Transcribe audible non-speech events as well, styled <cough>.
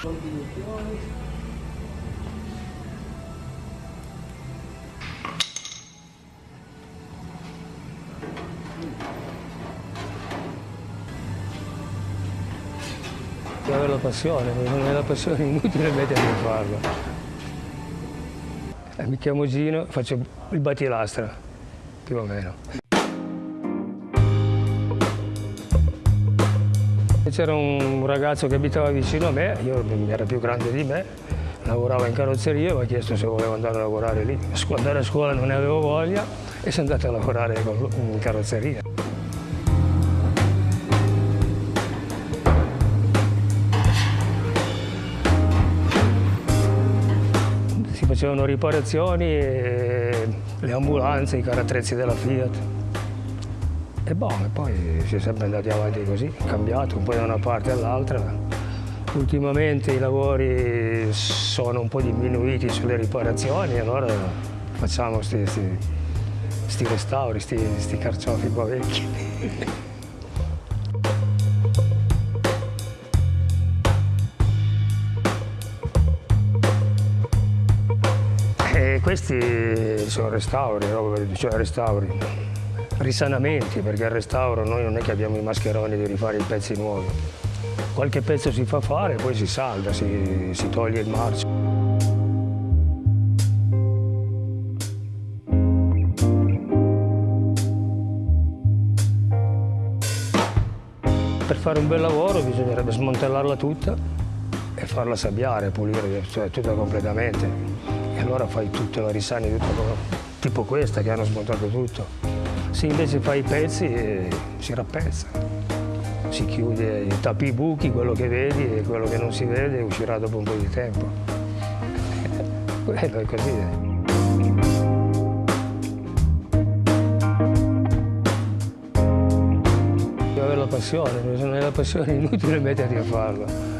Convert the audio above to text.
Devi avere la passione, non hai la passione è inutile metterti a farlo. Eh, mi chiamo Gino, faccio il battilastra, più o meno. C'era un ragazzo che abitava vicino a me, io era più grande di me, lavorava in carrozzeria, mi ha chiesto se volevo andare a lavorare lì. Andare a scuola non ne avevo voglia e sono andato a lavorare in carrozzeria. Si facevano riparazioni, le ambulanze, i carattrezzi della Fiat. E boh, poi si è sempre andati avanti così, cambiato un po' da una parte all'altra. Ultimamente i lavori sono un po' diminuiti sulle riparazioni, allora facciamo questi restauri, questi carciofi qua vecchi. <laughs> E questi sono restauri, cioè restauri, risanamenti, perché al restauro noi non è che abbiamo i mascheroni di rifare i pezzi nuovi. Qualche pezzo si fa fare, poi si salda, si, si toglie il marcio. Per fare un bel lavoro bisognerebbe smontellarla tutta e farla sabbiare, pulire, cioè tutta completamente. E allora fai tutto, la risani tutto, tipo questa che hanno smontato tutto. Se invece fai i pezzi eh, si rappezza, si chiude, tappi i buchi, quello che vedi e quello che non si vede uscirà dopo un po' di tempo. <laughs> Quello è così. avere la passione, se non hai la passione è inutile metterti a farlo.